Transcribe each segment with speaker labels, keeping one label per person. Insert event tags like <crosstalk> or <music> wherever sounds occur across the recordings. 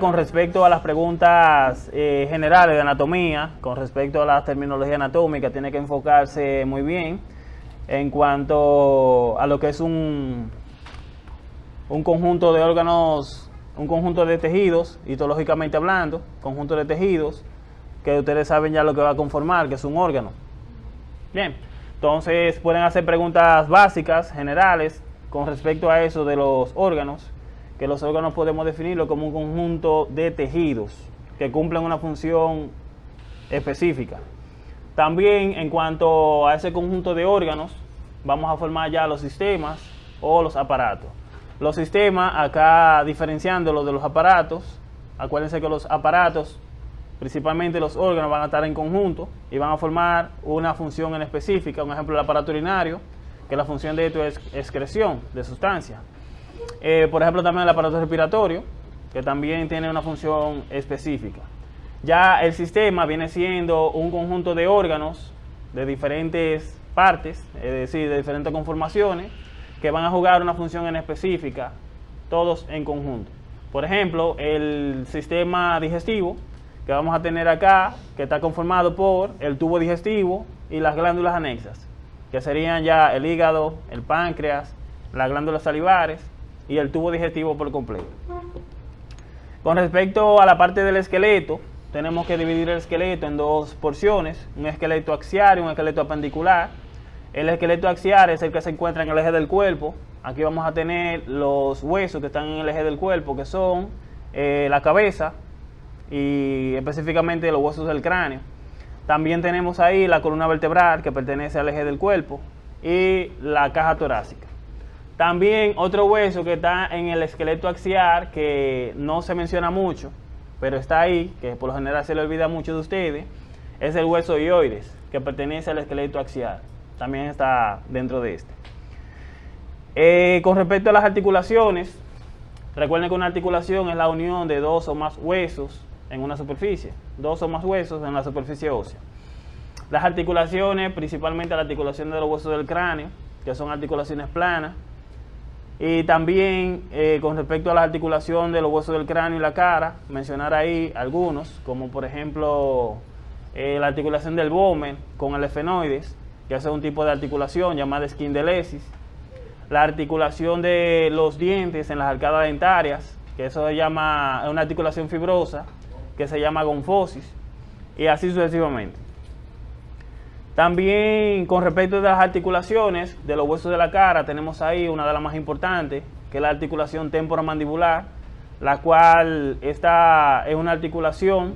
Speaker 1: Con respecto a las preguntas eh, generales de anatomía, con respecto a la terminología anatómica, tiene que enfocarse muy bien en cuanto a lo que es un, un conjunto de órganos, un conjunto de tejidos, histológicamente hablando, conjunto de tejidos, que ustedes saben ya lo que va a conformar, que es un órgano. Bien, entonces pueden hacer preguntas básicas, generales, con respecto a eso de los órganos, que los órganos podemos definirlo como un conjunto de tejidos que cumplen una función específica. También en cuanto a ese conjunto de órganos, vamos a formar ya los sistemas o los aparatos. Los sistemas, acá diferenciándolo de los aparatos, acuérdense que los aparatos, principalmente los órganos, van a estar en conjunto y van a formar una función en específica. Un ejemplo, el aparato urinario, que la función de esto es excreción de sustancia. Eh, por ejemplo, también el aparato respiratorio, que también tiene una función específica. Ya el sistema viene siendo un conjunto de órganos de diferentes partes, es decir, de diferentes conformaciones, que van a jugar una función en específica, todos en conjunto. Por ejemplo, el sistema digestivo, que vamos a tener acá, que está conformado por el tubo digestivo y las glándulas anexas, que serían ya el hígado, el páncreas, las glándulas salivares, y el tubo digestivo por completo. Con respecto a la parte del esqueleto, tenemos que dividir el esqueleto en dos porciones, un esqueleto axial y un esqueleto apendicular. El esqueleto axial es el que se encuentra en el eje del cuerpo. Aquí vamos a tener los huesos que están en el eje del cuerpo, que son eh, la cabeza y específicamente los huesos del cráneo. También tenemos ahí la columna vertebral que pertenece al eje del cuerpo y la caja torácica. También otro hueso que está en el esqueleto axial, que no se menciona mucho, pero está ahí, que por lo general se le olvida mucho de ustedes, es el hueso ioides, que pertenece al esqueleto axial. También está dentro de este. Eh, con respecto a las articulaciones, recuerden que una articulación es la unión de dos o más huesos en una superficie, dos o más huesos en la superficie ósea. Las articulaciones, principalmente la articulación de los huesos del cráneo, que son articulaciones planas, y también eh, con respecto a la articulación de los huesos del cráneo y la cara, mencionar ahí algunos, como por ejemplo eh, la articulación del vomen con el efenoides, que es un tipo de articulación llamada esquindelesis, la articulación de los dientes en las arcadas dentarias, que eso se llama, es una articulación fibrosa, que se llama gonfosis, y así sucesivamente. También con respecto a las articulaciones de los huesos de la cara, tenemos ahí una de las más importantes, que es la articulación temporomandibular, la cual esta es una articulación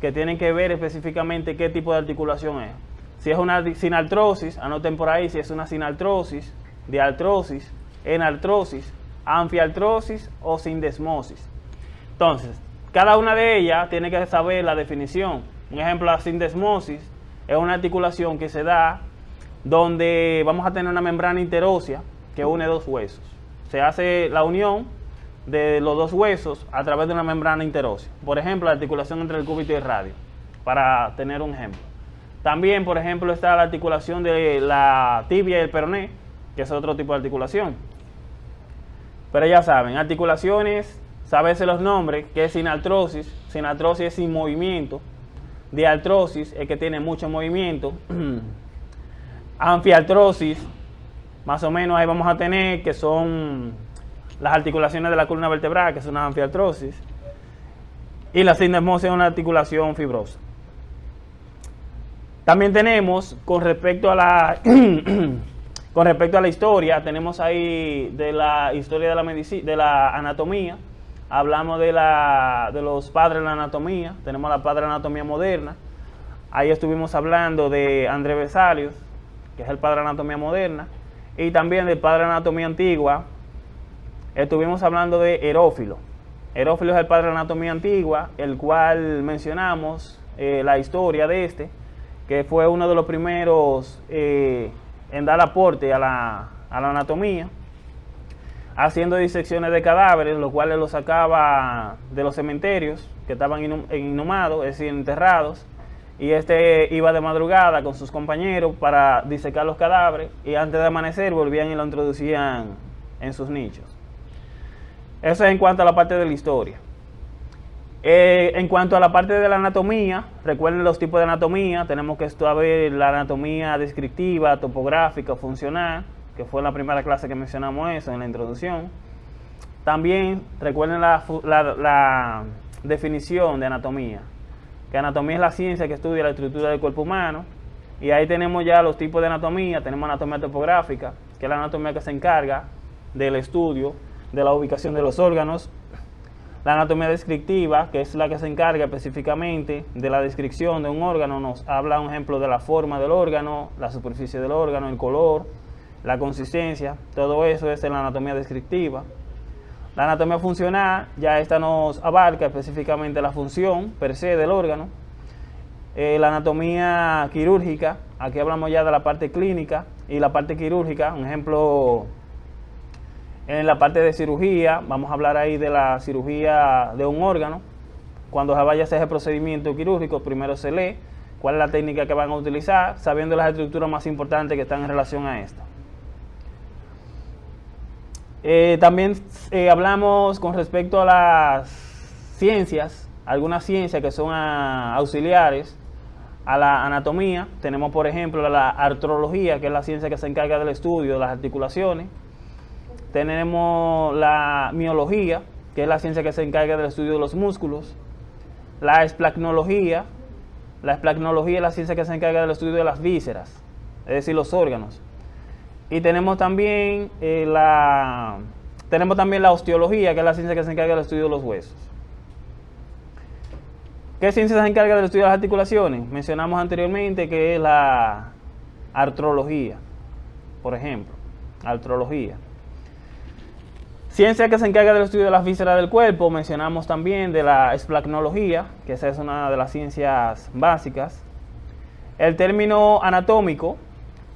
Speaker 1: que tiene que ver específicamente qué tipo de articulación es. Si es una sinartrosis, anoten por ahí si es una sinartrosis, diartrosis, enartrosis, anfiartrosis o sindesmosis. Entonces, cada una de ellas tiene que saber la definición. Un ejemplo, la sindesmosis es una articulación que se da donde vamos a tener una membrana interósea que une dos huesos. Se hace la unión de los dos huesos a través de una membrana interósea. Por ejemplo, la articulación entre el cúbito y el radio, para tener un ejemplo. También, por ejemplo, está la articulación de la tibia y el peroné, que es otro tipo de articulación. Pero ya saben, articulaciones, saberse los nombres, que es sinartrosis. Sinartrosis es sin movimiento, de artrosis es que tiene mucho movimiento. <clears throat> Anfiartrosis, más o menos ahí vamos a tener que son las articulaciones de la columna vertebral, que es una anfiartrosis. Y la sindesmosis es una articulación fibrosa. También tenemos, con respecto a la <clears throat> con respecto a la historia, tenemos ahí de la historia de la de la anatomía, hablamos de, la, de los padres de la anatomía, tenemos la padre de la anatomía moderna, ahí estuvimos hablando de André Vesalius, que es el padre de la anatomía moderna, y también del padre de la anatomía antigua, estuvimos hablando de Herófilo. Herófilo es el padre de la anatomía antigua, el cual mencionamos eh, la historia de este, que fue uno de los primeros eh, en dar aporte a la, a la anatomía haciendo disecciones de cadáveres, los cuales los sacaba de los cementerios que estaban inhumados, es decir, enterrados, y este iba de madrugada con sus compañeros para disecar los cadáveres y antes de amanecer volvían y lo introducían en sus nichos. Eso es en cuanto a la parte de la historia. Eh, en cuanto a la parte de la anatomía, recuerden los tipos de anatomía, tenemos que estudiar la anatomía descriptiva, topográfica, funcional, que fue la primera clase que mencionamos eso en la introducción. También recuerden la, la definición de anatomía, que anatomía es la ciencia que estudia la estructura del cuerpo humano, y ahí tenemos ya los tipos de anatomía, tenemos anatomía topográfica, que es la anatomía que se encarga del estudio de la ubicación de los órganos, la anatomía descriptiva, que es la que se encarga específicamente de la descripción de un órgano, nos habla un ejemplo de la forma del órgano, la superficie del órgano, el color, la consistencia, todo eso es en la anatomía descriptiva. La anatomía funcional, ya esta nos abarca específicamente la función per se del órgano. Eh, la anatomía quirúrgica, aquí hablamos ya de la parte clínica y la parte quirúrgica, un ejemplo en la parte de cirugía, vamos a hablar ahí de la cirugía de un órgano. Cuando se vaya a hacer el procedimiento quirúrgico, primero se lee cuál es la técnica que van a utilizar, sabiendo las estructuras más importantes que están en relación a esto. Eh, también eh, hablamos con respecto a las ciencias, algunas ciencias que son auxiliares a la anatomía. Tenemos, por ejemplo, la artrología, que es la ciencia que se encarga del estudio de las articulaciones. Tenemos la miología, que es la ciencia que se encarga del estudio de los músculos. La esplacnología, la esplacnología es la ciencia que se encarga del estudio de las vísceras, es decir, los órganos. Y tenemos también, eh, la, tenemos también la osteología, que es la ciencia que se encarga del estudio de los huesos. ¿Qué ciencia se encarga del estudio de las articulaciones? Mencionamos anteriormente que es la artrología, por ejemplo, artrología. Ciencia que se encarga del estudio de las vísceras del cuerpo, mencionamos también de la esplacnología, que esa es una de las ciencias básicas. El término anatómico,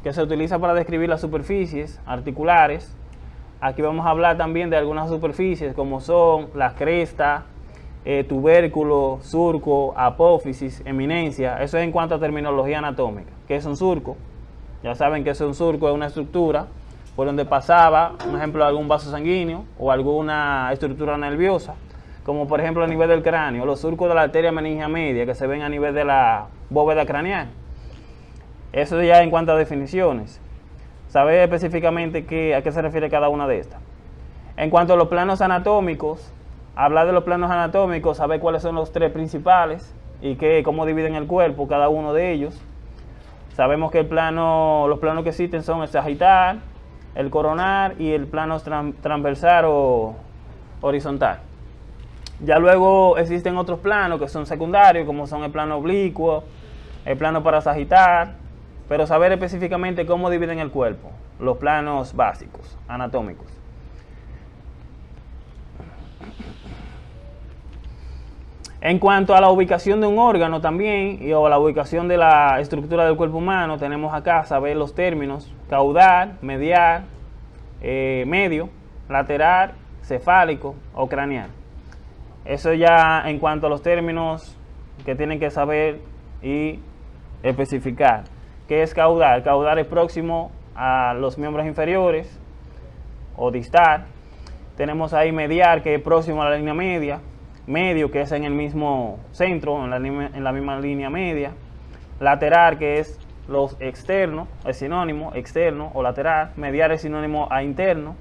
Speaker 1: que se utiliza para describir las superficies articulares. Aquí vamos a hablar también de algunas superficies como son la cresta, eh, tubérculo, surco, apófisis, eminencia. Eso es en cuanto a terminología anatómica. ¿Qué es un surco? Ya saben que es un surco es una estructura por donde pasaba, un ejemplo, algún vaso sanguíneo o alguna estructura nerviosa, como por ejemplo a nivel del cráneo, los surcos de la arteria meningia media que se ven a nivel de la bóveda craneal. Eso ya en cuanto a definiciones. Saber específicamente qué, a qué se refiere cada una de estas. En cuanto a los planos anatómicos, hablar de los planos anatómicos, saber cuáles son los tres principales y qué, cómo dividen el cuerpo cada uno de ellos. Sabemos que el plano, los planos que existen son el sagital, el coronar y el plano transversal o horizontal. Ya luego existen otros planos que son secundarios, como son el plano oblicuo, el plano parasagital, pero saber específicamente cómo dividen el cuerpo, los planos básicos, anatómicos. En cuanto a la ubicación de un órgano también, y o la ubicación de la estructura del cuerpo humano, tenemos acá saber los términos caudal, medial, eh, medio, lateral, cefálico o craneal. Eso ya en cuanto a los términos que tienen que saber y especificar. ¿Qué es caudal? Caudal es próximo a los miembros inferiores o distal. Tenemos ahí medial, que es próximo a la línea media medio, que es en el mismo centro, en la, misma línea media, lateral, que es los externos, es sinónimo, externo o lateral, medial es sinónimo a interno,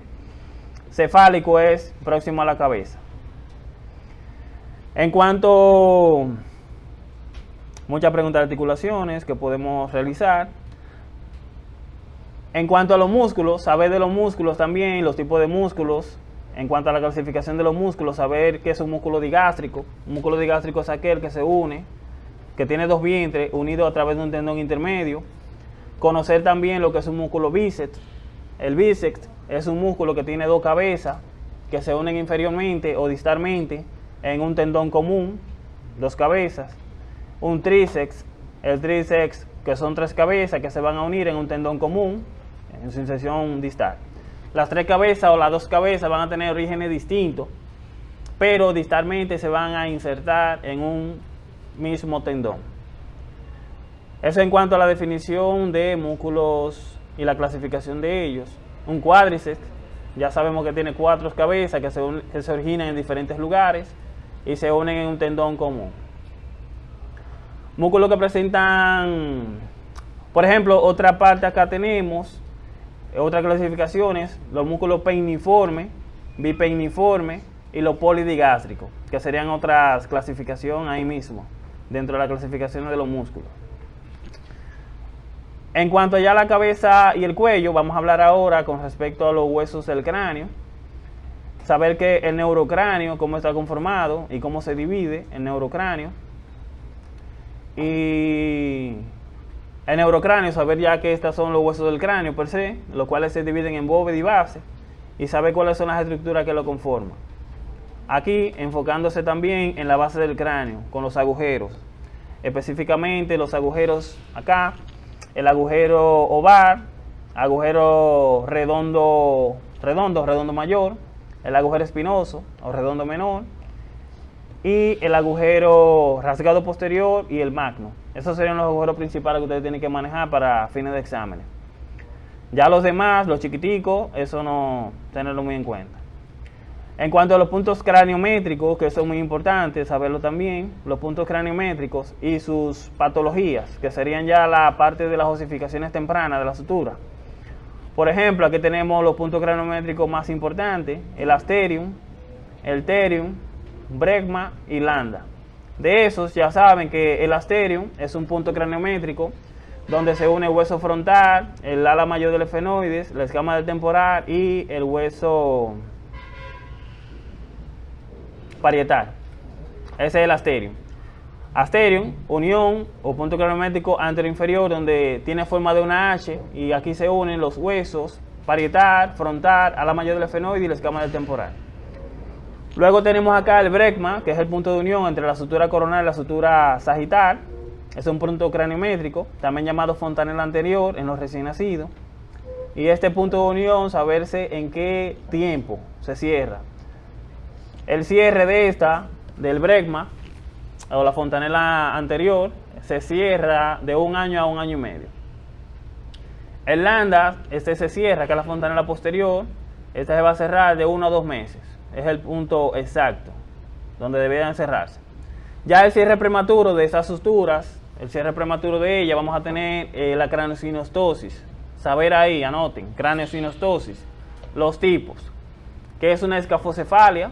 Speaker 1: cefálico es próximo a la cabeza. En cuanto muchas preguntas de articulaciones que podemos realizar. En cuanto a los músculos, saber de los músculos también, los tipos de músculos, en cuanto a la clasificación de los músculos, saber qué es un músculo digástrico. Un músculo digástrico es aquel que se une, que tiene dos vientres unidos a través de un tendón intermedio. Conocer también lo que es un músculo bíceps. El bíceps es un músculo que tiene dos cabezas que se unen inferiormente o distalmente en un tendón común, dos cabezas. Un tríceps, el tríceps que son tres cabezas que se van a unir en un tendón común en su inserción distal. Las tres cabezas o las dos cabezas van a tener orígenes distintos, pero distalmente se van a insertar en un mismo tendón. Eso en cuanto a la definición de músculos y la clasificación de ellos. Un cuádriceps, ya sabemos que tiene cuatro cabezas que se, que se originan en diferentes lugares y se unen en un tendón común. Músculos que presentan, por ejemplo, otra parte acá tenemos, otras clasificaciones, los músculos peiniformes, bipeiniformes y los polidigástricos, que serían otras clasificaciones ahí mismo, dentro de la clasificación de los músculos. En cuanto ya a la cabeza y el cuello, vamos a hablar ahora con respecto a los huesos del cráneo. Saber que el neurocráneo, cómo está conformado y cómo se divide el neurocráneo. Y el neurocráneo, saber ya que estos son los huesos del cráneo per se, los cuales se dividen en bóveda y base, y saber cuáles son las estructuras que lo conforman. Aquí enfocándose también en la base del cráneo, con los agujeros. Específicamente los agujeros acá, el agujero ovar, agujero redondo, redondo, redondo mayor, el agujero espinoso o redondo menor, y el agujero rasgado posterior y el magno. Esos serían los agujeros principales que ustedes tienen que manejar para fines de exámenes. Ya los demás, los chiquiticos, eso no tenerlo muy en cuenta. En cuanto a los puntos craniométricos, que son muy importantes saberlo también, los puntos craniométricos y sus patologías, que serían ya la parte de las osificaciones tempranas de la sutura. Por ejemplo, aquí tenemos los puntos craniométricos más importantes, el asterium, el terium, bregma y landa. De esos ya saben que el asterium es un punto craniométrico donde se une el hueso frontal, el ala mayor del efenoides, la escama del temporal y el hueso parietal. Ese es el asterium. Asterium, unión o punto craniométrico anteroinferior donde tiene forma de una H y aquí se unen los huesos parietal, frontal, ala mayor del efenoide y la escama del temporal. Luego tenemos acá el brecma, que es el punto de unión entre la sutura coronal y la sutura sagital. Es un punto craniométrico, también llamado fontanela anterior en los recién nacidos. Y este punto de unión, saberse en qué tiempo se cierra. El cierre de esta, del brecma, o la fontanela anterior, se cierra de un año a un año y medio. El landa, este se cierra, que es la fontanela posterior, esta se va a cerrar de uno a dos meses. Es el punto exacto donde deberían cerrarse. Ya el cierre prematuro de esas suturas, el cierre prematuro de ella, vamos a tener eh, la craniosinostosis. Saber ahí, anoten, craniosinostosis. Los tipos, que es una escafocefalia,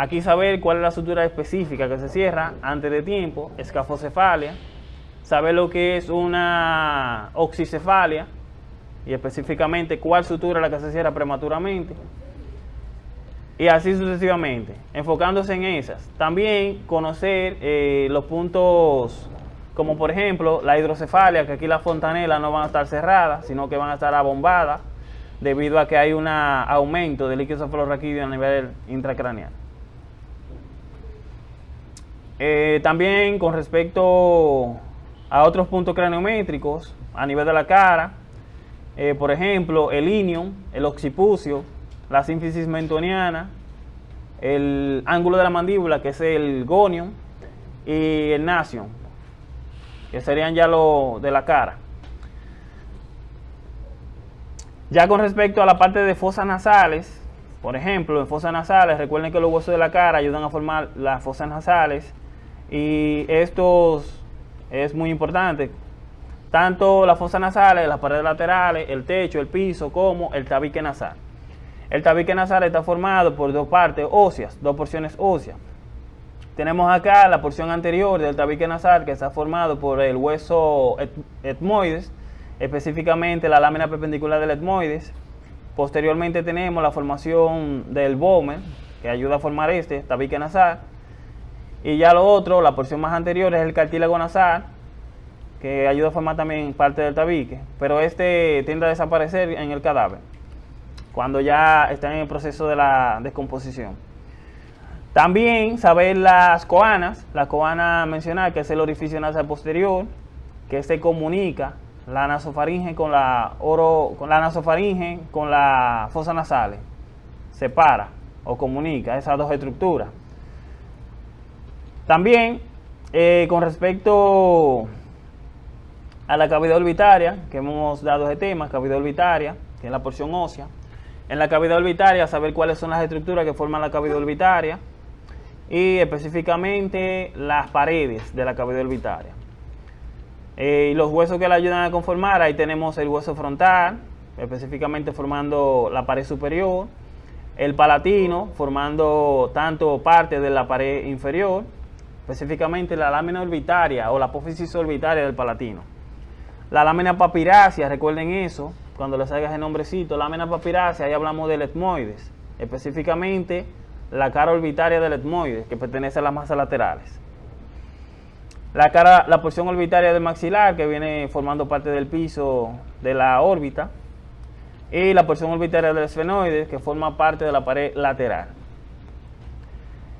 Speaker 1: Aquí saber cuál es la sutura específica que se cierra antes de tiempo, escafocefalia, saber lo que es una oxicefalia y específicamente cuál sutura es la que se cierra prematuramente y así sucesivamente, enfocándose en esas. También conocer eh, los puntos como por ejemplo la hidrocefalia, que aquí las fontanelas no van a estar cerradas, sino que van a estar abombadas debido a que hay un aumento del líquido cefalorraquídeo a nivel intracraneal. Eh, también con respecto a otros puntos craniométricos a nivel de la cara, eh, por ejemplo, el ilium, el occipucio, la sínfisis mentoniana, el ángulo de la mandíbula, que es el gonium, y el nasion, que serían ya lo de la cara. Ya con respecto a la parte de fosas nasales, por ejemplo, en fosas nasales, recuerden que los huesos de la cara ayudan a formar las fosas nasales y esto es muy importante. Tanto la fosa nasales, las paredes laterales, el techo, el piso, como el tabique nasal. El tabique nasal está formado por dos partes óseas, dos porciones óseas. Tenemos acá la porción anterior del tabique nasal que está formado por el hueso etmoides, específicamente la lámina perpendicular del etmoides. Posteriormente tenemos la formación del vomen, que ayuda a formar este tabique nasal. Y ya lo otro, la porción más anterior es el cartílago nasal, que ayuda a formar también parte del tabique, pero este tiende a desaparecer en el cadáver, cuando ya está en el proceso de la descomposición. También saber las coanas, la coana mencionar que es el orificio nasal posterior, que se comunica la nasofaringe con la oro, con la nasofaringe con la fosa nasales, separa o comunica esas dos estructuras. También, eh, con respecto a la cavidad orbitaria, que hemos dado ese tema, cavidad orbitaria, que es la porción ósea. En la cavidad orbitaria, saber cuáles son las estructuras que forman la cavidad orbitaria. y específicamente las paredes de la cavidad orbitaria. Eh, y los huesos que la ayudan a conformar, ahí tenemos el hueso frontal, específicamente formando la pared superior, el palatino formando tanto parte de la pared inferior, específicamente la lámina orbitaria o la apófisis orbitaria del palatino. La lámina papirácea, recuerden eso, cuando les hagas el nombrecito, lámina papirácea, ahí hablamos del etmoides, específicamente la cara orbitaria del etmoides, que pertenece a las masas laterales. La, cara, la porción orbitaria del maxilar, que viene formando parte del piso de la órbita, y la porción orbitaria del esfenoides, que forma parte de la pared lateral.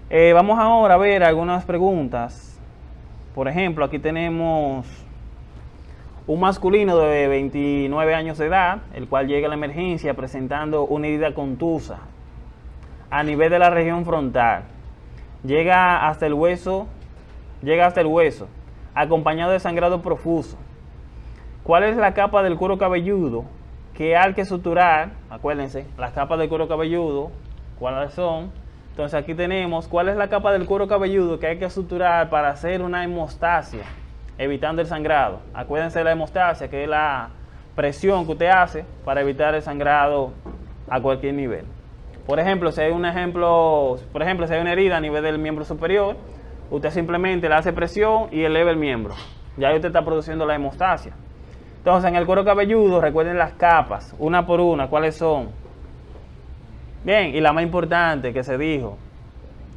Speaker 1: Eh, vamos ahora a ver algunas preguntas. Por ejemplo, aquí tenemos un masculino de 29 años de edad, el cual llega a la emergencia presentando una herida contusa a nivel de la región frontal. Llega hasta el hueso, llega hasta el hueso, acompañado de sangrado profuso. ¿Cuál es la capa del cuero cabelludo que hay que suturar? Acuérdense, las capas del cuero cabelludo, ¿cuáles son? Entonces aquí tenemos cuál es la capa del cuero cabelludo que hay que suturar para hacer una hemostasia, evitando el sangrado. Acuérdense de la hemostasia, que es la presión que usted hace para evitar el sangrado a cualquier nivel. Por ejemplo, si hay un ejemplo, por ejemplo, si hay una herida a nivel del miembro superior, usted simplemente le hace presión y eleva el miembro. Ya usted está produciendo la hemostasia. Entonces, en el cuero cabelludo, recuerden las capas, una por una, ¿cuáles son? Bien, y la más importante que se dijo,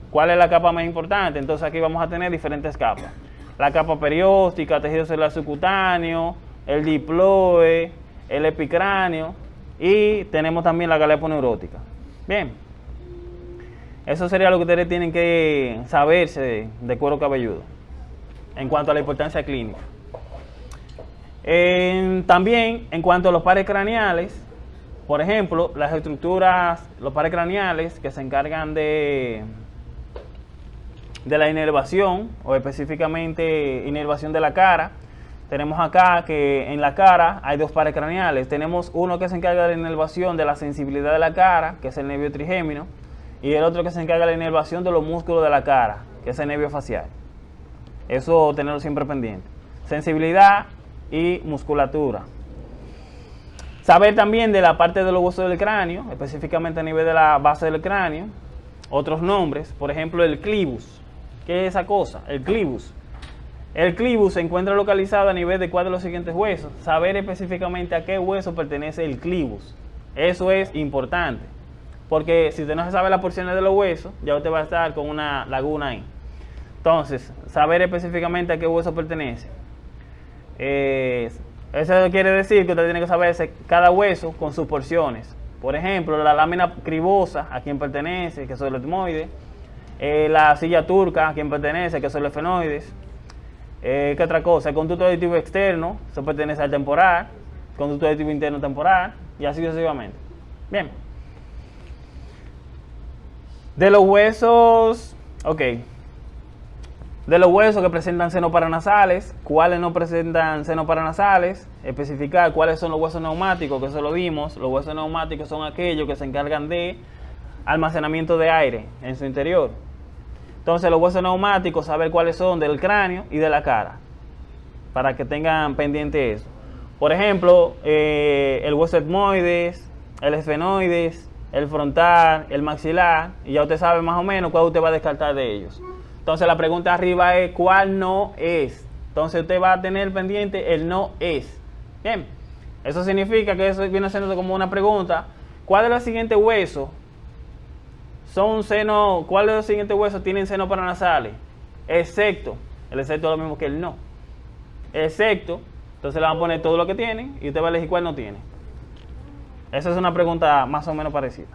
Speaker 1: ¿cuál es la capa más importante? Entonces aquí vamos a tener diferentes capas. La capa perióstica, tejido celular subcutáneo, el diploe, el epicráneo y tenemos también la galeponeurótica. Bien. Eso sería lo que ustedes tienen que saberse de, cuero cabelludo en cuanto a la importancia clínica. también en cuanto a los pares craneales, por ejemplo, las estructuras, los pares craneales que se encargan de, de la inervación o específicamente inervación de la cara, tenemos acá que en la cara hay dos pares craneales. Tenemos uno que se encarga de la inervación de la sensibilidad de la cara, que es el nervio trigémino, y el otro que se encarga de la inervación de los músculos de la cara, que es el nervio facial. Eso tenerlo siempre pendiente. Sensibilidad y musculatura. Saber también de la parte de los huesos del cráneo, específicamente a nivel de la base del cráneo, otros nombres, por ejemplo el clivus. ¿Qué es esa cosa? El clivus el clivus se encuentra localizado a nivel de cuál de los siguientes huesos. Saber específicamente a qué hueso pertenece el clivus. Eso es importante. Porque si usted no sabe las porciones de los huesos, ya usted va a estar con una laguna ahí. Entonces, saber específicamente a qué hueso pertenece. eso quiere decir que usted tiene que saber cada hueso con sus porciones. Por ejemplo, la lámina cribosa, a quién pertenece, que son los etmoides. Eh, la silla turca, a quién pertenece, que son los fenoides eh, ¿Qué otra cosa? El conducto aditivo externo, eso pertenece al temporal. Conducto aditivo interno temporal. Y así sucesivamente. Bien. De los huesos, ok. De los huesos que presentan senos paranasales, cuáles no presentan senos paranasales, especificar cuáles son los huesos neumáticos, que eso lo vimos. Los huesos neumáticos son aquellos que se encargan de almacenamiento de aire en su interior. Entonces los huesos neumáticos, saber cuáles son del cráneo y de la cara, para que tengan pendiente eso. Por ejemplo, eh, el hueso etmoides, el esfenoides, el frontal, el maxilar, y ya usted sabe más o menos cuál usted va a descartar de ellos. Entonces la pregunta arriba es cuál no es. Entonces usted va a tener pendiente el no es. Bien, eso significa que eso viene siendo como una pregunta. ¿Cuál de los siguientes huesos son seno, ¿cuáles de los siguientes huesos tienen seno paranasales? Excepto, el excepto es lo mismo que el no. Excepto, entonces le van a poner todo lo que tienen y usted va a elegir cuál no tiene. Esa es una pregunta más o menos parecida.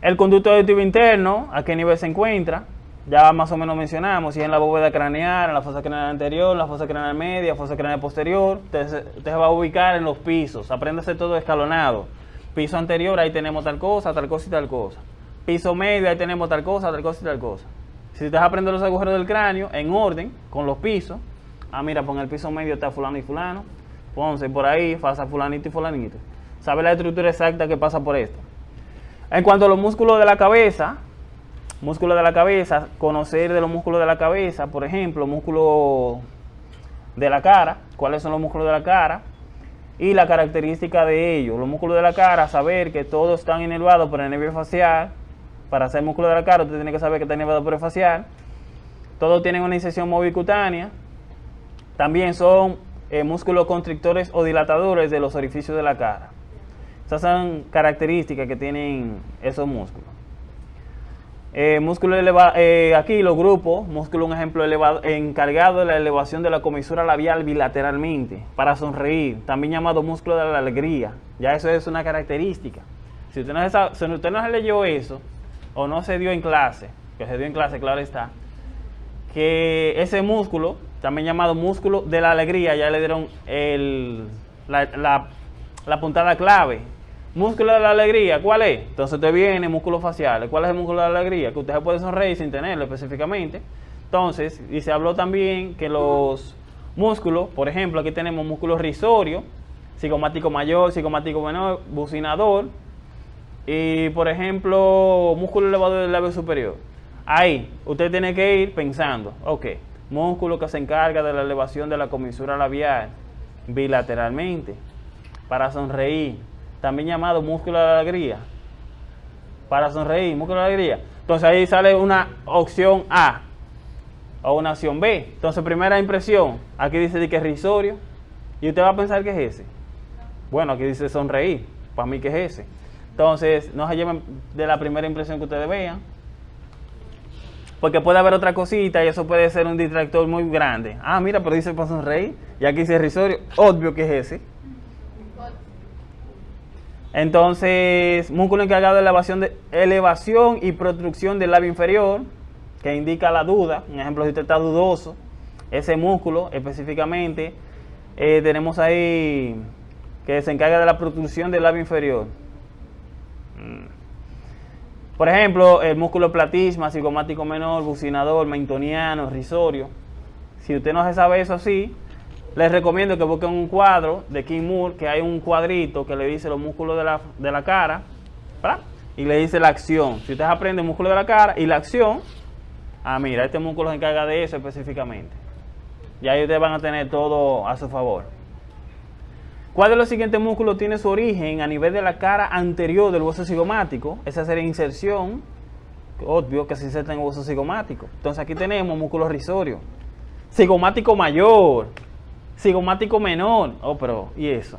Speaker 1: El conducto auditivo interno, ¿a qué nivel se encuentra? Ya más o menos mencionamos, si es en la bóveda craneal, en la fosa craneal anterior, la fosa craneal media, fosa craneal posterior, usted, usted va a ubicar en los pisos, apréndase todo escalonado Piso anterior, ahí tenemos tal cosa, tal cosa y tal cosa. Piso medio, ahí tenemos tal cosa, tal cosa y tal cosa. Si usted aprende los agujeros del cráneo en orden, con los pisos, ah, mira, pon el piso medio está fulano y fulano, ponse por ahí, pasa fulanito y fulanito. Sabe la estructura exacta que pasa por esto. En cuanto a los músculos de la cabeza, Músculo de la cabeza, conocer de los músculos de la cabeza, por ejemplo, músculo de la cara, cuáles son los músculos de la cara y la característica de ellos. Los músculos de la cara, saber que todos están inervados por el nervio facial. Para hacer músculo de la cara, usted tiene que saber que está inervado por el facial. Todos tienen una inserción movicutánea. También son eh, músculos constrictores o dilatadores de los orificios de la cara. Esas son características que tienen esos músculos. Eh, músculo elevado, eh, aquí los grupos, músculo un ejemplo elevado, encargado de la elevación de la comisura labial bilateralmente para sonreír, también llamado músculo de la alegría. Ya eso es una característica. Si usted no si usted no leyó eso o no se dio en clase, que se dio en clase, claro está, que ese músculo, también llamado músculo de la alegría, ya le dieron el, la, la puntada clave Músculo de la alegría, ¿cuál es? Entonces usted viene, músculo facial. ¿Cuál es el músculo de la alegría? Que usted se puede sonreír sin tenerlo específicamente. Entonces, y se habló también que los músculos, por ejemplo, aquí tenemos músculo risorio, psicomático mayor, psicomático menor, bucinador, y por ejemplo, músculo elevador del labio superior. Ahí, usted tiene que ir pensando, ok, músculo que se encarga de la elevación de la comisura labial bilateralmente para sonreír también llamado músculo de la alegría. Para sonreír, músculo de la alegría. Entonces ahí sale una opción A o una opción B. Entonces, primera impresión, aquí dice que es risorio. Y usted va a pensar que es ese. Bueno, aquí dice sonreír. Para mí que es ese. Entonces, no se lleven de la primera impresión que ustedes vean. Porque puede haber otra cosita y eso puede ser un distractor muy grande. Ah, mira, pero dice para sonreír. Y aquí dice risorio. Obvio que es ese. Entonces, músculo encargado de elevación, elevación y protrucción del labio inferior, que indica la duda. Un ejemplo, si usted está dudoso, ese músculo específicamente, eh, tenemos ahí que se encarga de la protrusión del labio inferior. Mm. Por ejemplo, el músculo platisma, cigomático menor, bucinador, mentoniano, risorio. Si usted no se sabe eso así, les recomiendo que busquen un cuadro de King Moore, que hay un cuadrito que le dice los músculos de la, de la cara, y le dice la acción. Si ustedes aprenden músculo de la cara y la acción, ah, mira, este músculo se encarga de eso específicamente. Y ahí ustedes van a tener todo a su favor. ¿Cuál de los siguientes músculos tiene su origen a nivel de la cara anterior del hueso cigomático? Esa sería inserción, obvio que se inserta en el hueso cigomático. Entonces aquí tenemos músculo risorio. Cigomático mayor, cigomático menor. Oh, pero, ¿y eso?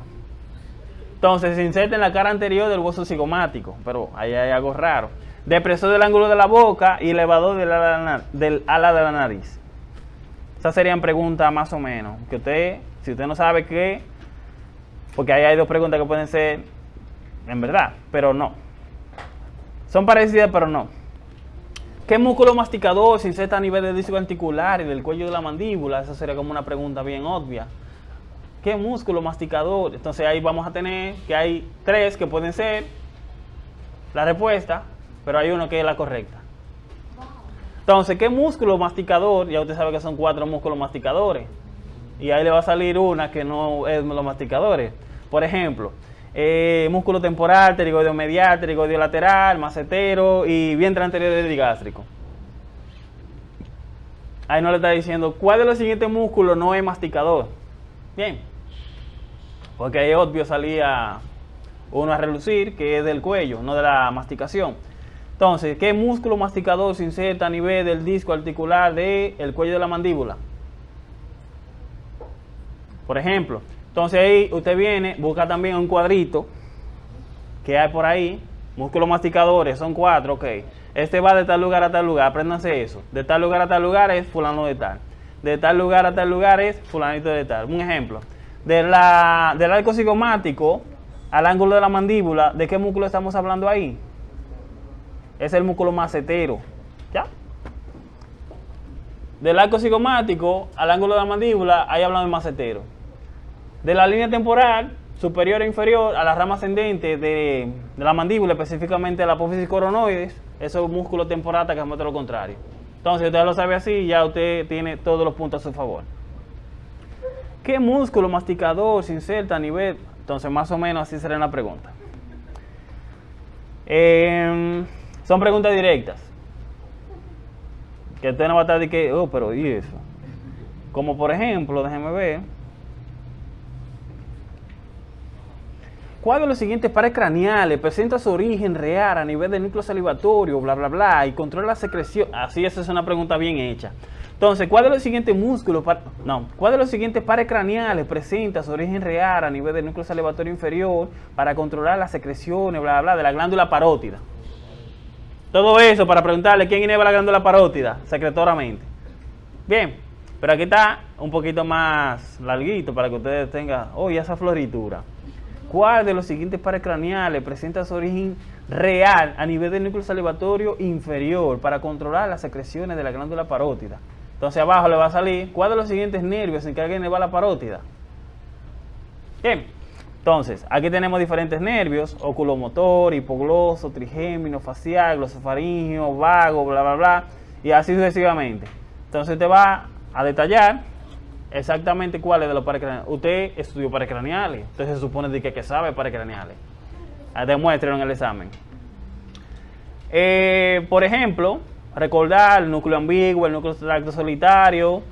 Speaker 1: Entonces se inserta en la cara anterior del hueso cigomático, pero ahí hay algo raro. Depresor del ángulo de la boca y elevador del ala, del ala de la nariz. Esas serían preguntas más o menos. Que usted, si usted no sabe qué, porque ahí hay dos preguntas que pueden ser en verdad, pero no. Son parecidas, pero no. ¿Qué músculo masticador se inserta a nivel del disco articular y del cuello de la mandíbula? Esa sería como una pregunta bien obvia. ¿Qué músculo masticador? Entonces ahí vamos a tener que hay tres que pueden ser la respuesta, pero hay uno que es la correcta. Entonces, ¿qué músculo masticador? Ya usted sabe que son cuatro músculos masticadores. Y ahí le va a salir una que no es los masticadores. Por ejemplo, eh, músculo temporal, pterigoideo medial, pterigoideo lateral, macetero y vientre anterior digástrico. Ahí no le está diciendo cuál de los siguientes músculos no es masticador. Bien, porque ahí obvio salía uno a relucir, que es del cuello, no de la masticación. Entonces, ¿qué músculo masticador se inserta a nivel del disco articular del cuello de la mandíbula? Por ejemplo, entonces ahí usted viene, busca también un cuadrito que hay por ahí, músculos masticadores, son cuatro, ok. Este va de tal lugar a tal lugar, apréndanse eso. De tal lugar a tal lugar es fulano de tal. De tal lugar a tal lugar es fulanito de tal. Un ejemplo. Del arco cigomático al ángulo de la mandíbula, ¿de qué músculo estamos hablando ahí? Es el músculo macetero. ¿Ya? Del arco cigomático al ángulo de la mandíbula, ahí hablamos de macetero de la línea temporal superior e inferior a la rama ascendente de, la mandíbula, específicamente la apófisis coronoides, eso es músculo temporata que muestra lo contrario. Entonces, usted lo sabe así, ya usted tiene todos los puntos a su favor. ¿Qué músculo masticador se inserta a nivel? Entonces, más o menos así será la pregunta. Em, son preguntas directas. Que usted no va a estar de que, oh, pero ¿y eso? Como por ejemplo, déjeme ver. ¿Cuál de los siguientes pares craneales presenta su origen real a nivel del núcleo salivatorio, bla, bla, bla, y controla la secreción? Así, esa es una pregunta bien hecha. Entonces, ¿cuál de los siguientes músculos, no, cuál de los siguientes pares craneales presenta su origen real a nivel del núcleo salivatorio inferior para controlar las secreciones, bla, bla, bla, de la glándula parótida? Todo eso para preguntarle quién inhibe la glándula parótida secretoramente. Bien, pero aquí está un poquito más larguito para que ustedes tengan, oh, esa floritura. ¿Cuál de los siguientes pares craneales presenta su origen real a nivel del núcleo salivatorio inferior para controlar las secreciones de la glándula parótida? Entonces abajo le va a salir, ¿cuál de los siguientes nervios se encarga de la parótida? Bien, entonces aquí tenemos diferentes nervios, oculomotor, hipogloso, trigémino, facial, glosofaringio, vago, bla, bla, bla, y así sucesivamente. Entonces te va a detallar exactamente cuáles de los pares craneales. Usted estudió pares craneales, entonces se supone de que, sabe pares craneales. Ah, demuéstrenlo en el examen. Eh, por ejemplo, recordar el núcleo ambiguo, el núcleo tracto solitario,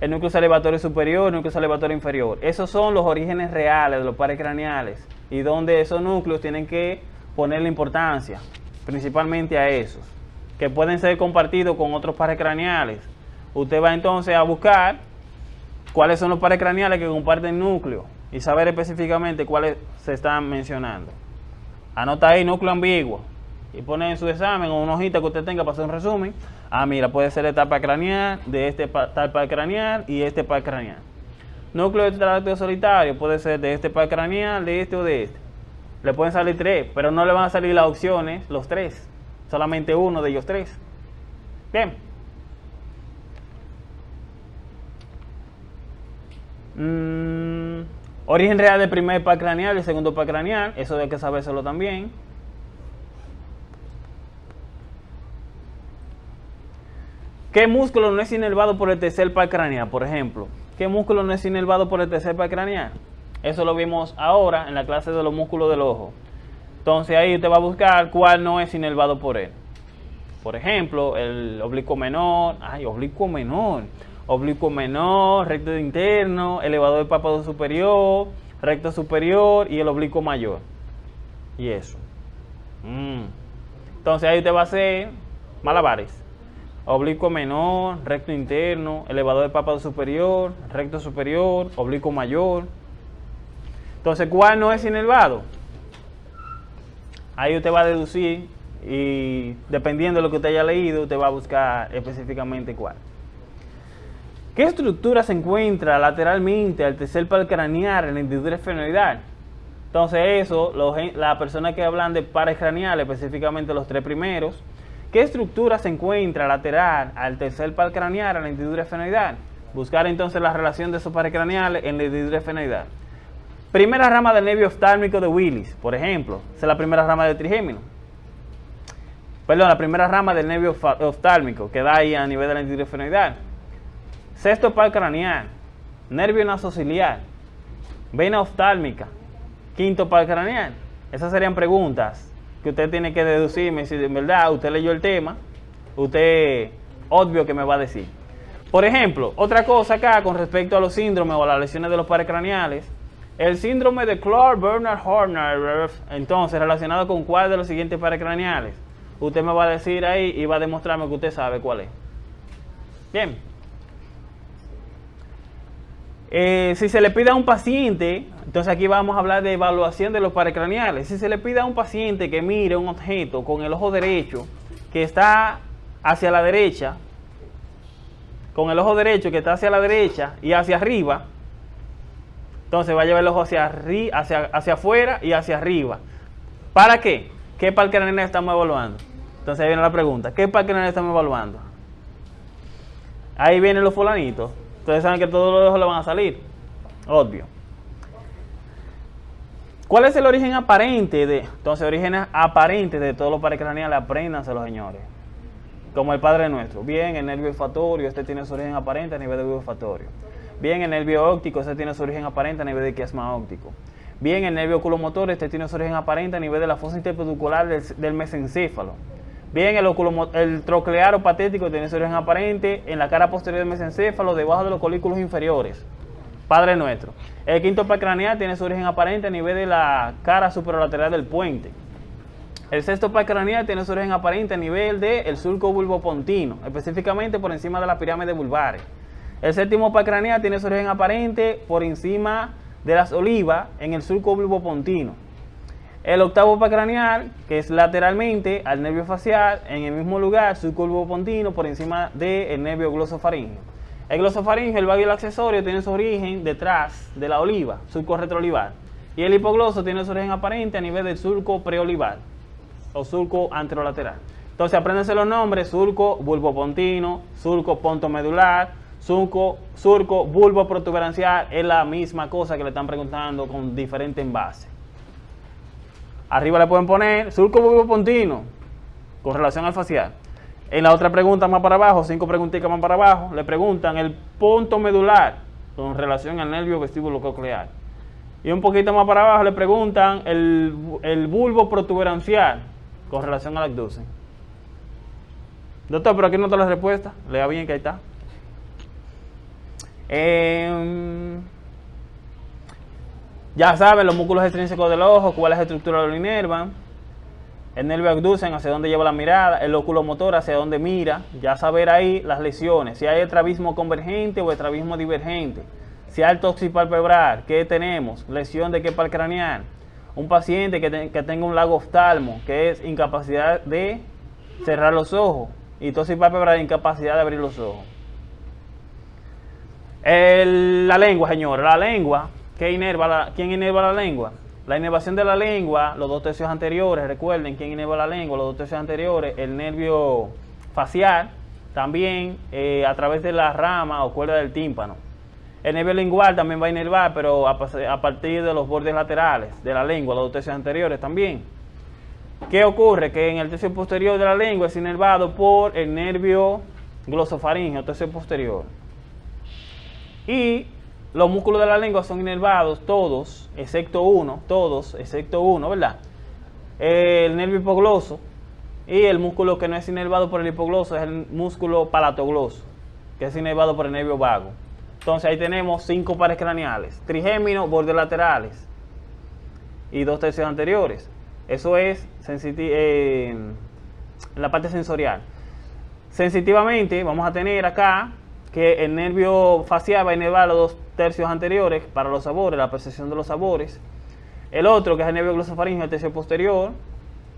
Speaker 1: el núcleo salivatorio superior, el núcleo salivatorio inferior. Esos son los orígenes reales de los pares craneales y donde esos núcleos tienen que ponerle importancia, principalmente a esos, que pueden ser compartidos con otros pares craneales. Usted va entonces a buscar cuáles son los pares craneales que comparten núcleo y saber específicamente cuáles se están mencionando. Anota ahí núcleo ambiguo y pone en su examen o una hojita que usted tenga para hacer un resumen. Ah, mira, puede ser etapa craneal, de este tal par craneal y este par craneal. Núcleo de solitario puede ser de este par craneal, de este o de este. Le pueden salir tres, pero no le van a salir las opciones, los tres. Solamente uno de ellos tres. Bien. Mm, origen real del primer par craneal y segundo par craneal, eso hay que sabérselo también. ¿Qué músculo no es inervado por el tercer par craneal, por ejemplo? ¿Qué músculo no es inervado por el tercer par craneal? Eso lo vimos ahora en la clase de los músculos del ojo. Entonces ahí usted va a buscar cuál no es inervado por él. Por ejemplo, el oblicuo menor. Ay, oblicuo menor oblicuo menor, recto interno, elevador del párpado superior, recto superior y el oblicuo mayor. Y eso. Mm. Entonces ahí usted va a hacer malabares. Oblicuo menor, recto interno, elevador del párpado superior, recto superior, oblicuo mayor. Entonces, ¿cuál no es inervado? Ahí usted va a deducir y dependiendo de lo que usted haya leído, usted va a buscar específicamente cuál. ¿Qué estructura se encuentra lateralmente al tercer par craneal en la hendidura esfenoidal? Entonces eso, las personas que hablan de pares craneales, específicamente los tres primeros, ¿qué estructura se encuentra lateral al tercer par craneal en la hendidura esfenoidal? Buscar entonces la relación de esos pares craneales en la hendidura esfenoidal. Primera rama del nervio oftálmico de Willis, por ejemplo, esa es la primera rama del trigémino. Perdón, la primera rama del nervio oftálmico que da ahí a nivel de la hendidura esfenoidal. Sexto par craneal, nervio nasociliar, vena oftálmica, quinto par craneal. Esas serían preguntas que usted tiene que deducirme si en verdad usted leyó el tema, usted obvio que me va a decir. Por ejemplo, otra cosa acá con respecto a los síndromes o las lesiones de los pares craneales, el síndrome de Clark Bernard Horner, entonces relacionado con cuál de los siguientes pares craneales, usted me va a decir ahí y va a demostrarme que usted sabe cuál es. Bien, eh, si se le pide a un paciente, entonces aquí vamos a hablar de evaluación de los pares craneales. Si se le pide a un paciente que mire un objeto con el ojo derecho que está hacia la derecha, con el ojo derecho que está hacia la derecha y hacia arriba, entonces va a llevar el ojo hacia, hacia, hacia afuera y hacia arriba. ¿Para qué? ¿Qué par craneal estamos evaluando? Entonces ahí viene la pregunta, ¿qué par craneal estamos evaluando? Ahí vienen los fulanitos. Ustedes saben que todos los ojos le van a salir. Obvio. ¿Cuál es el origen aparente de? Entonces, origen aparente de todos los pares craneales, apréndanselo, señores. Como el Padre Nuestro. Bien, el nervio olfatorio, este tiene su origen aparente a nivel de olfatorio. Bien, el nervio óptico, este tiene su origen aparente a nivel de quiasma óptico. Bien, el nervio oculomotor, este tiene su origen aparente a nivel de la fosa interpeducular del, del mesencéfalo. Bien, el, oculo, el troclear o patético tiene su origen aparente en la cara posterior del mesencéfalo, debajo de los colículos inferiores. Padre nuestro. El quinto craneal tiene su origen aparente a nivel de la cara superolateral del puente. El sexto craneal tiene su origen aparente a nivel del surco bulbopontino, específicamente por encima de la pirámide vulvares. El séptimo craneal tiene su origen aparente por encima de las olivas en el surco bulbopontino. El octavo craneal, que es lateralmente al nervio facial, en el mismo lugar, surco bulbopontino por encima del nervio glosofaringeo. El glosofaringeo, el vago accesorio, tiene su origen detrás de la oliva, surco retroolivar. Y el hipogloso tiene su origen aparente a nivel del surco preolivar o surco anterolateral. Entonces apréndense los nombres, surco bulbopontino, surco pontomedular, surco, surco bulbo protuberancial, es la misma cosa que le están preguntando con diferente envase. Arriba le pueden poner surco bulbopontino con relación al facial. En la otra pregunta más para abajo, cinco preguntitas más para abajo, le preguntan el punto medular con relación al nervio vestíbulo coclear. Y un poquito más para abajo le preguntan el, el bulbo protuberancial con relación al abducen. Doctor, pero aquí no está la respuesta. Lea bien que ahí está. Eh, ya saben los músculos extrínsecos del ojo, cuál es la estructura lo inervan. El nervio abducen hacia dónde lleva la mirada, el oculomotor hacia dónde mira. Ya saber ahí las lesiones, si hay estrabismo convergente o estrabismo divergente. Si hay toxipalpebral, ¿qué tenemos? Lesión de qué par craneal un paciente que, tenga un lago oftalmo, que es incapacidad de cerrar los ojos, y a incapacidad de abrir los ojos. la lengua, señor, la lengua, ¿qué inerva la, ¿quién inerva la lengua? La inervación de la lengua, los dos tercios anteriores, recuerden quién inerva la lengua, los dos tercios anteriores, el nervio facial, también eh, a través de la rama o cuerda del tímpano. El nervio lingual también va a inervar, pero a, partir de los bordes laterales de la lengua, los dos tercios anteriores también. ¿Qué ocurre? Que en el tercio posterior de la lengua es inervado por el nervio glosofaringeo, tercio posterior. Y los músculos de la lengua son inervados todos, excepto uno, todos, excepto uno, ¿verdad? El nervio hipogloso y el músculo que no es inervado por el hipogloso es el músculo palatogloso, que es inervado por el nervio vago. Entonces ahí tenemos cinco pares craneales, trigéminos, bordes laterales y dos tercios anteriores. Eso es eh, la parte sensorial. Sensitivamente vamos a tener acá que el nervio facial va a inervar los dos tercios anteriores para los sabores, la percepción de los sabores. El otro, que es el nervio glosofaringeo, el tercio posterior.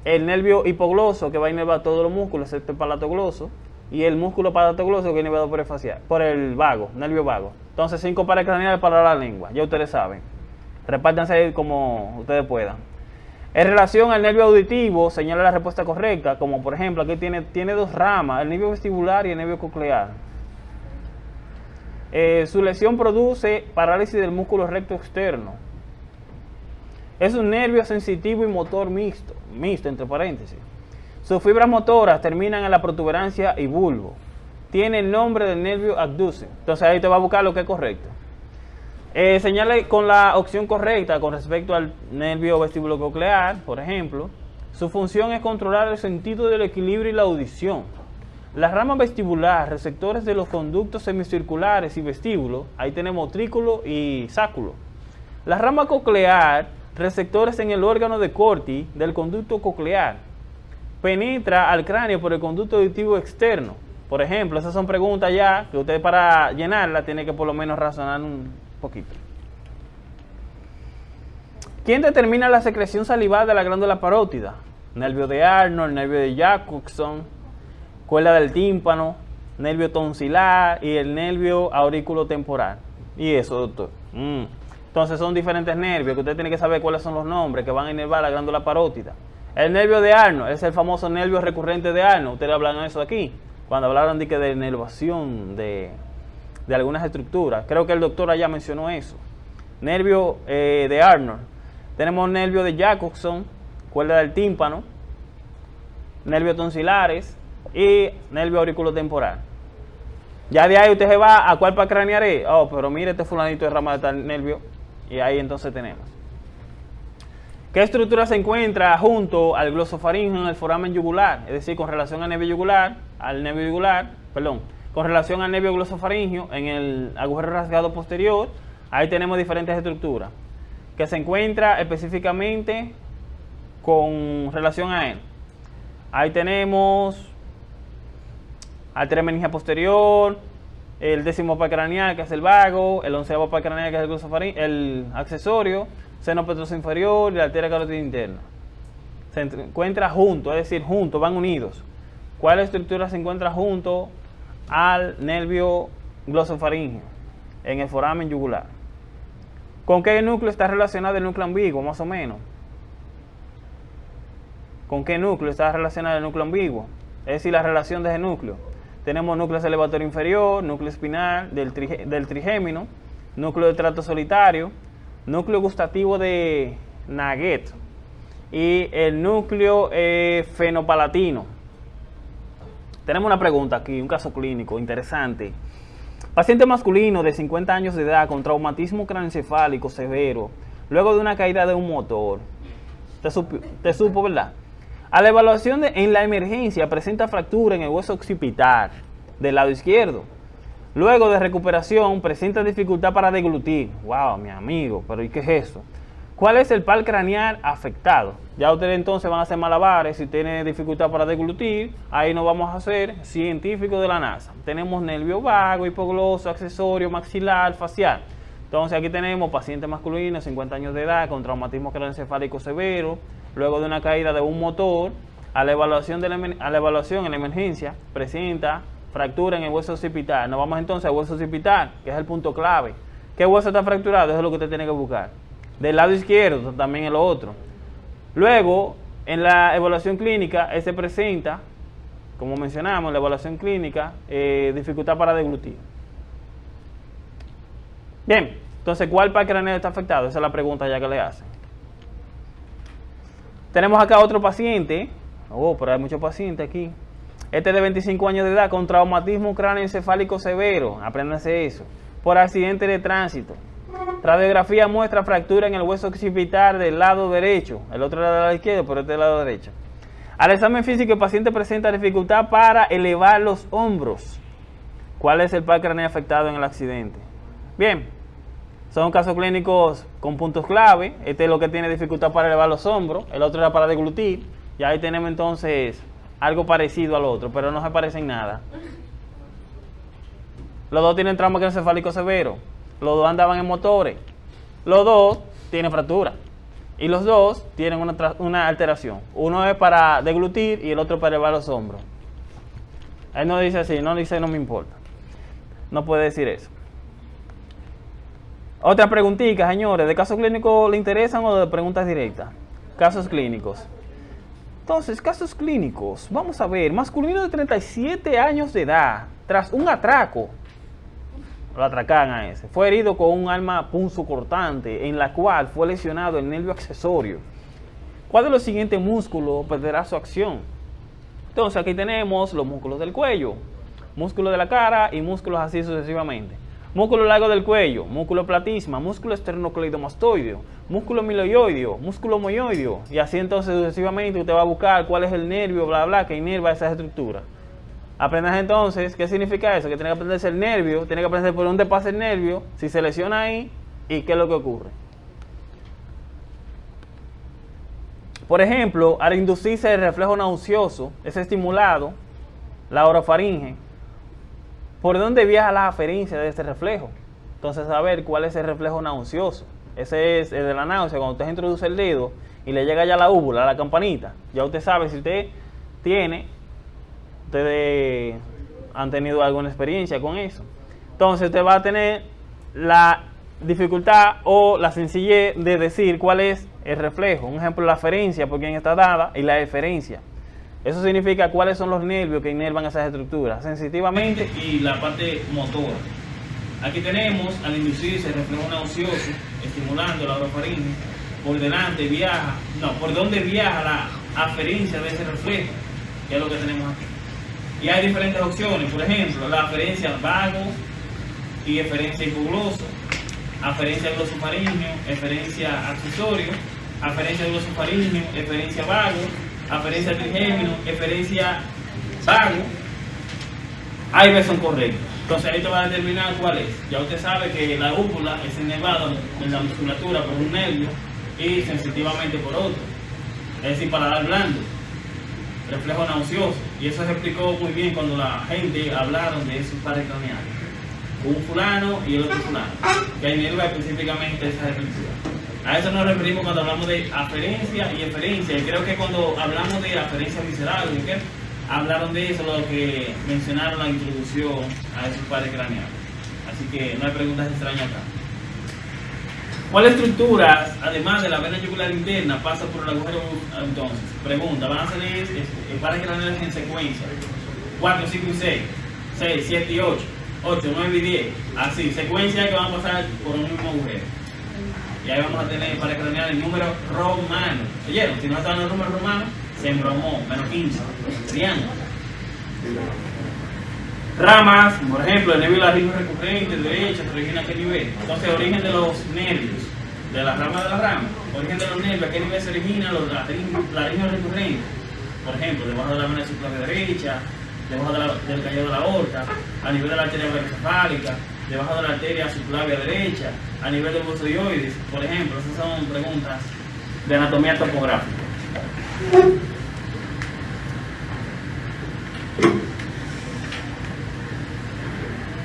Speaker 1: El nervio hipogloso, que va a inervar todos los músculos, excepto el palatogloso y el músculo palatogloso que es nivelado por el facial, por el vago, nervio vago. Entonces, cinco pares craneales para la lengua, ya ustedes saben. Repártanse ahí como ustedes puedan. En relación al nervio auditivo, señala la respuesta correcta, como por ejemplo, aquí tiene, tiene dos ramas, el nervio vestibular y el nervio coclear. Eh, su lesión produce parálisis del músculo recto externo. Es un nervio sensitivo y motor mixto, mixto entre paréntesis. Sus fibras motoras terminan en la protuberancia y bulbo. Tiene el nombre del nervio abducen. Entonces ahí te va a buscar lo que es correcto. Eh, señale con la opción correcta con respecto al nervio coclear, por ejemplo. Su función es controlar el sentido del equilibrio y la audición. La rama vestibular, receptores de los conductos semicirculares y vestíbulos, ahí tenemos trículo y sáculo. La rama coclear, receptores en el órgano de Corti del conducto coclear penetra al cráneo por el conducto auditivo externo. Por ejemplo, esas son preguntas ya que usted para llenarla tiene que por lo menos razonar un poquito. ¿Quién determina la secreción salival de la glándula parótida? Nervio de Arnold, nervio de Jacobson, cuerda del tímpano, nervio tonsilar y el nervio aurículo temporal. Y eso, doctor. Mm. Entonces son diferentes nervios que usted tiene que saber cuáles son los nombres que van a inervar la glándula parótida. El nervio de Arnold es el famoso nervio recurrente de Arnold. Ustedes de eso aquí, cuando hablaron de, que de inervación de, algunas estructuras. Creo que el doctor allá mencionó eso. Nervio eh, de Arnold. Tenemos nervio de Jacobson, cuerda del tímpano, nervio tonsilares y nervio auriculotemporal. Ya de ahí usted se va a cuál para cranearé. Oh, pero mire este fulanito de rama de tal nervio. Y ahí entonces tenemos. ¿Qué estructura se encuentra junto al glosofaringeo en el foramen yugular? Es decir, con relación al nervio yugular, al nervio yugular, perdón, con relación al nervio glosofaringeo en el agujero rasgado posterior, ahí tenemos diferentes estructuras. Que se encuentra específicamente con relación a él. Ahí tenemos arteria meningia posterior, el décimo par craneal que es el vago, el onceavo par craneal que es el, el accesorio, seno petroso inferior y la arteria carótida interna. Se encuentra junto, es decir, juntos, van unidos. ¿Cuál estructura se encuentra junto al nervio glosofaringeo en el foramen yugular? ¿Con qué núcleo está relacionado el núcleo ambiguo, más o menos? ¿Con qué núcleo está relacionado el núcleo ambiguo? Es decir, la relación de ese núcleo. Tenemos núcleo elevatorio inferior, núcleo espinal del, trigémino, núcleo de trato solitario, núcleo gustativo de Naget y el núcleo eh, fenopalatino. Tenemos una pregunta aquí, un caso clínico interesante. Paciente masculino de 50 años de edad con traumatismo craneoencefálico severo, luego de una caída de un motor. Te, te supo, ¿verdad? A la evaluación en la emergencia presenta fractura en el hueso occipital del lado izquierdo. Luego de recuperación presenta dificultad para deglutir. Wow, mi amigo, pero ¿y qué es eso? ¿Cuál es el par craneal afectado? Ya ustedes entonces van a hacer malabares si tiene dificultad para deglutir. Ahí nos vamos a hacer científicos de la NASA. Tenemos nervio vago, hipogloso, accesorio, maxilar, facial. Entonces aquí tenemos paciente masculino, 50 años de edad, con traumatismo craneoencefálico severo, luego de una caída de un motor, a la evaluación, de la, a la evaluación en la emergencia, presenta fractura en el hueso occipital. Nos vamos entonces al hueso occipital, que es el punto clave. ¿Qué hueso está fracturado? Eso es lo que usted tiene que buscar. Del lado izquierdo, también el otro. Luego, en la evaluación clínica, ese presenta, como mencionamos, la evaluación clínica, eh, dificultad para deglutir. Bien, entonces, ¿cuál par craneal está afectado? Esa es la pregunta ya que le hacen. Tenemos acá otro paciente. Oh, pero hay muchos pacientes aquí. Este de 25 años de edad con traumatismo cráneoencefálico severo. Apréndanse eso. Por accidente de tránsito. Radiografía muestra fractura en el hueso occipital del lado derecho. El otro lado del lado izquierdo, pero este lado derecho. Al examen físico, el paciente presenta dificultad para elevar los hombros. ¿Cuál es el par craneal afectado en el accidente? Bien, son casos clínicos con puntos clave. Este es lo que tiene dificultad para elevar los hombros. El otro era para deglutir. Y ahí tenemos entonces algo parecido al otro, pero no se parecen nada. Los dos tienen trauma encefálico severo. Los dos andaban en motores. Los dos tienen fractura. Y los dos tienen una, una alteración. Uno es para deglutir y el otro para elevar los hombros. Él no dice así, no dice no me importa. No puede decir eso. Otra preguntita, señores, ¿de casos clínicos le interesan o de preguntas directas? Casos clínicos. Entonces, casos clínicos. Vamos a ver, masculino de 37 años de edad, tras un atraco, lo atracan a ese, fue herido con un arma cortante, en la cual fue lesionado el nervio accesorio. ¿Cuál de los siguientes músculos perderá su acción? Entonces, aquí tenemos los músculos del cuello, músculos de la cara y músculos así sucesivamente. Músculo largo del cuello, músculo platisma, músculo esternocleidomastoideo, músculo miloioideo, músculo moioideo. Y así entonces sucesivamente usted va a buscar cuál es el nervio, bla, bla, que inerva esa estructura. Aprendas entonces, ¿qué significa eso? Que tiene que aprenderse el nervio, tiene que aprender por dónde pasa el nervio, si se lesiona ahí y qué es lo que ocurre. Por ejemplo, al inducirse el reflejo nauseoso, es estimulado la orofaringe, ¿Por dónde viaja la aferencia de este reflejo? Entonces, saber cuál es el reflejo nauseoso. Ese es el de la náusea, cuando usted introduce el dedo y le llega ya la úvula, la campanita. Ya usted sabe si usted tiene, ustedes han tenido alguna experiencia con eso. Entonces, usted va a tener la dificultad o la sencillez de decir cuál es el reflejo. Un ejemplo, la aferencia, por quien está dada, y la eferencia. Eso significa cuáles son los nervios que inervan esas estructuras, sensitivamente y la parte motora. Aquí tenemos al inducirse el reflejo nauseoso, estimulando la orofaringe, por delante viaja, no, por donde viaja la aferencia de ese reflejo, que es lo que tenemos aquí. Y hay diferentes opciones, por ejemplo, la aferencia vago y eferencia hipogloso, aferencia glosofaringeo, eferencia accesorio, aferencia glosofaringeo, eferencia vago, aferencia trigémino, eferencia vago, A y B son correctos. Entonces ahí te va a determinar cuál es. Ya usted sabe que la úvula es enervada en la musculatura por un nervio y sensitivamente por otro. Es decir, para dar blando, reflejo nauseoso. Y eso se explicó muy bien cuando la gente hablaron de esos pares craneales. Un fulano y el otro fulano, que inerva específicamente esa estructura. A eso nos referimos cuando hablamos de aferencia y eferencia. Y creo que cuando hablamos de aferencia visceral, hablaron de eso, lo que mencionaron la introducción a esos pares craneales. Así que no hay preguntas extrañas acá. ¿Cuáles estructuras, además de la vena yugular interna, pasa por el agujero entonces? Pregunta, van a salir pares craneales en secuencia. 4, 5 y 6, 6, 7 y 8, 8, 9 y 10. Así, secuencia que van a pasar por un mismo agujero. Y ahí vamos a tener pares craneales en número romano. ¿Oyeron? Si no están los números romanos, se embromó, menos 15. Triángulo. Ramas, por ejemplo, el nervio laringo recurrente, derecha, se origina a qué nivel. Entonces, origen de los nervios, de la rama de la rama. Origen de los nervios, a qué nivel se origina los laringos recurrentes. Por ejemplo, debajo de la vena subclavia derecha, debajo de del callado de la aorta, a nivel de la arteria brachiocefálica, debajo de la arteria subclavia derecha, a nivel del hueso dioides. Por ejemplo, esas son preguntas de anatomía topográfica.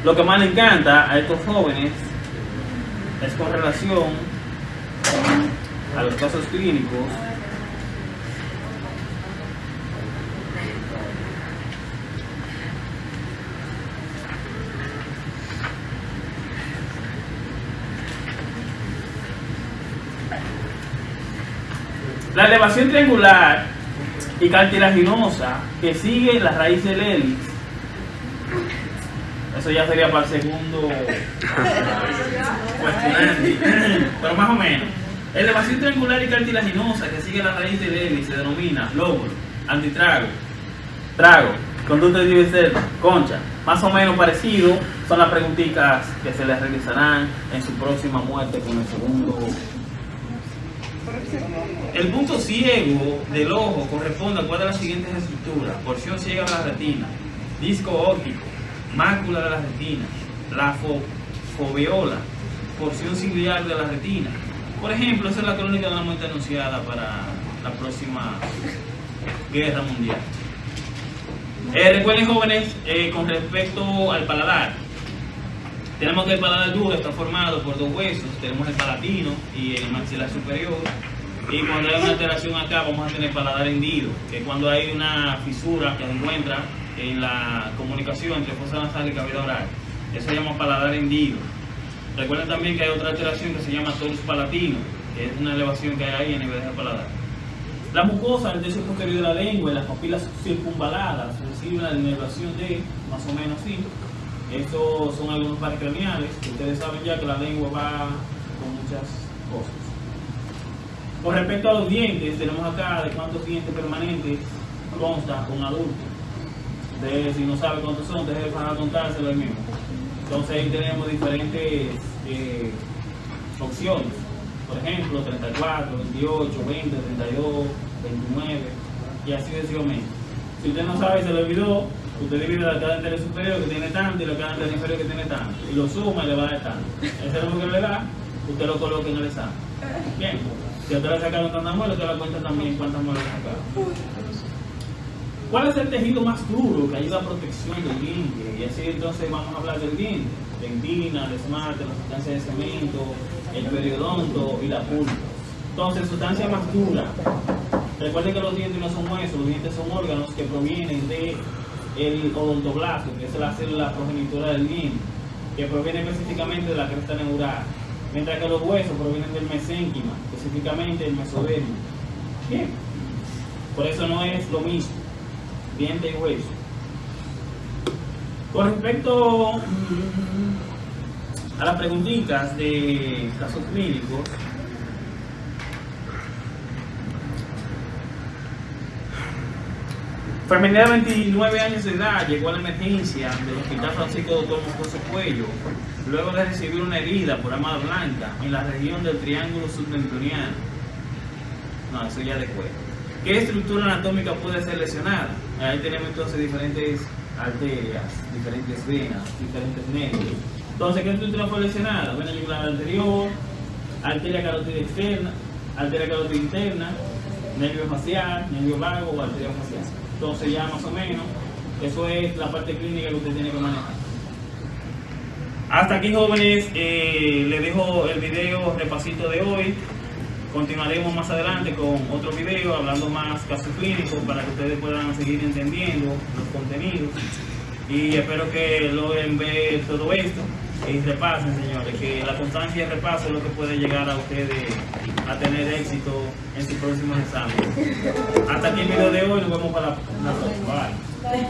Speaker 1: Lo que más le encanta a estos jóvenes es con relación a los casos clínicos La elevación triangular y cartilaginosa que sigue la raíz del hélice. Eso ya sería para el segundo <laughs> <clears throat> pero más o menos. Elevación triangular y cartilaginosa que sigue la raíz del hélice se denomina lóbulo, antitrago, trago, conducto de concha. Más o menos parecido son las preguntitas que se les realizarán en su próxima muerte con el segundo el punto ciego del ojo corresponde a cuál de las siguientes estructuras. Porción ciega de la retina, disco óptico, mácula de la retina, la foveola, porción ciliar de la retina. Por ejemplo, esa es la crónica de la muerte anunciada para la próxima guerra mundial. Eh, recuerden jóvenes, eh, con respecto al paladar, tenemos que el paladar duro está formado por dos huesos, tenemos el palatino y el maxilar superior, y cuando hay una alteración acá vamos a tener paladar hendido, que es cuando hay una fisura que se encuentra en la comunicación entre fosa nasal y cavidad oral. Eso se llama paladar hendido. Recuerden también que hay otra alteración que se llama torus palatino, que es una elevación que hay ahí a nivel del paladar. La mucosa del tercio posterior de la lengua y las papilas circunvaladas reciben la elevación de más o menos así. Estos son algunos pares craneales, que ustedes saben ya que la lengua va con muchas cosas. Con respecto a los dientes, tenemos acá de cuántos dientes permanentes consta un adulto. De, si no sabe cuántos son, deje para contárselo ahí mismo. Entonces ahí tenemos diferentes eh, opciones. Por ejemplo, 34, 28, 20, 32, 29 y así sucesivamente. Si usted no sabe, se lo olvidó, usted divide la cadena anterior superior que tiene tanto y la cadena anterior inferior que tiene tanto. Y lo suma y le va a dar tanto. Ese es lo que le da, usted lo coloca en el examen. Bien. Si usted le sacaron tantas muelas, usted la cuenta también cuántas muelas sacaron. ¿Cuál es el tejido más duro que ayuda a protección del diente? Y así entonces vamos a hablar del diente. Dentina, el esmalte, la sustancia de cemento, el periodonto y la pulpa. Entonces, sustancia más dura. Recuerden que los dientes no son huesos, los dientes son órganos que provienen del el odontoblasto, que es la célula progenitora del diente, que proviene específicamente de la cresta neural mientras que los huesos provienen del mesénquima, específicamente el mesodermo. Bien, por eso no es lo mismo, diente y hueso. Con respecto mm, a las preguntitas de casos clínicos, Enfermedad de 29 años de edad llegó a la emergencia del Hospital Francisco Doctor Moscoso Cuello luego de recibir una herida por arma blanca en la región del Triángulo Subventuriano. No, eso ya después. ¿Qué estructura anatómica puede ser lesionada? Ahí tenemos entonces diferentes arterias, diferentes venas, diferentes nervios. Entonces, ¿qué estructura fue lesionada? Vena yugular anterior, arteria carótida externa, arteria carótida interna, nervio facial, nervio vago o arteria facial. Entonces ya más o menos, eso es la parte clínica que usted tiene que manejar. Hasta aquí jóvenes, eh, les dejo el video repasito de hoy. Continuaremos más adelante con otro video hablando más casos clínicos para que ustedes puedan seguir entendiendo los contenidos. Y espero que logren ver todo esto y repasen, señores, que la constancia y repaso es lo que puede llegar a ustedes a tener éxito en sus próximos exámenes. Hasta aquí el video de hoy, nos vemos para la próxima. Bye.